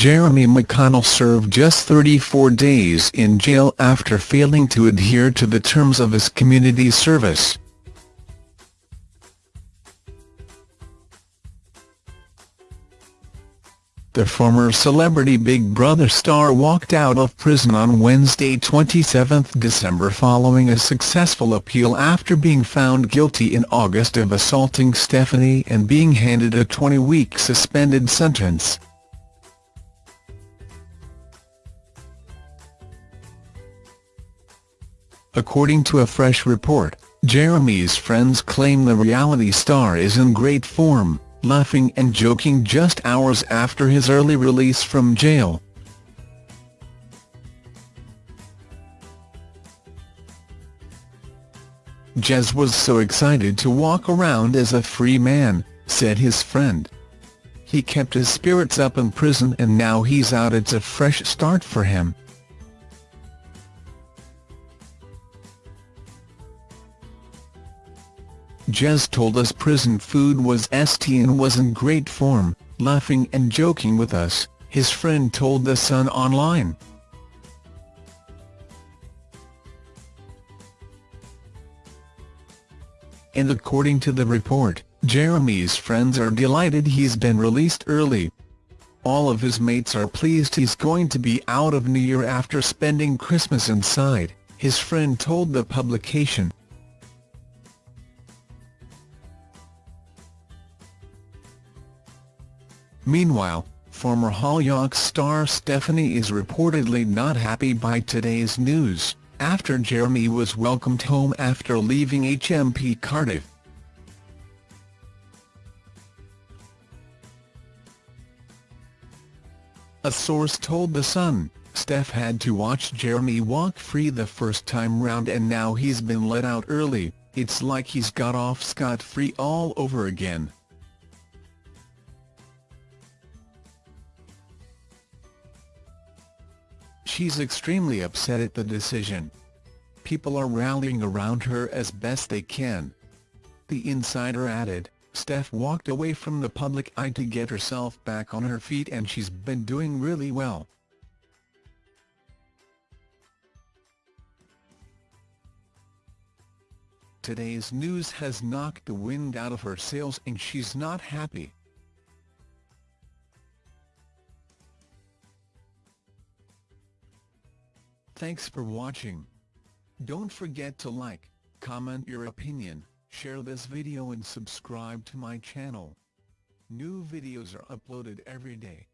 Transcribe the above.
Jeremy McConnell served just 34 days in jail after failing to adhere to the terms of his community service. The former Celebrity Big Brother star walked out of prison on Wednesday 27 December following a successful appeal after being found guilty in August of assaulting Stephanie and being handed a 20-week suspended sentence. According to a fresh report, Jeremy's friends claim the reality star is in great form laughing and joking just hours after his early release from jail. Jez was so excited to walk around as a free man, said his friend. He kept his spirits up in prison and now he's out it's a fresh start for him. Jez told us prison food was st and was in great form, laughing and joking with us, his friend told The Sun Online. And according to the report, Jeremy's friends are delighted he's been released early. All of his mates are pleased he's going to be out of New Year after spending Christmas inside, his friend told the publication. Meanwhile, former Hollyoaks star Stephanie is reportedly not happy by today's news, after Jeremy was welcomed home after leaving HMP Cardiff. A source told The Sun, Steph had to watch Jeremy walk free the first time round and now he's been let out early, it's like he's got off scot-free all over again. She's extremely upset at the decision. People are rallying around her as best they can. The insider added, Steph walked away from the public eye to get herself back on her feet and she's been doing really well. Today's news has knocked the wind out of her sails and she's not happy. Thanks for watching. Don't forget to like, comment your opinion, share this video and subscribe to my channel. New videos are uploaded every day.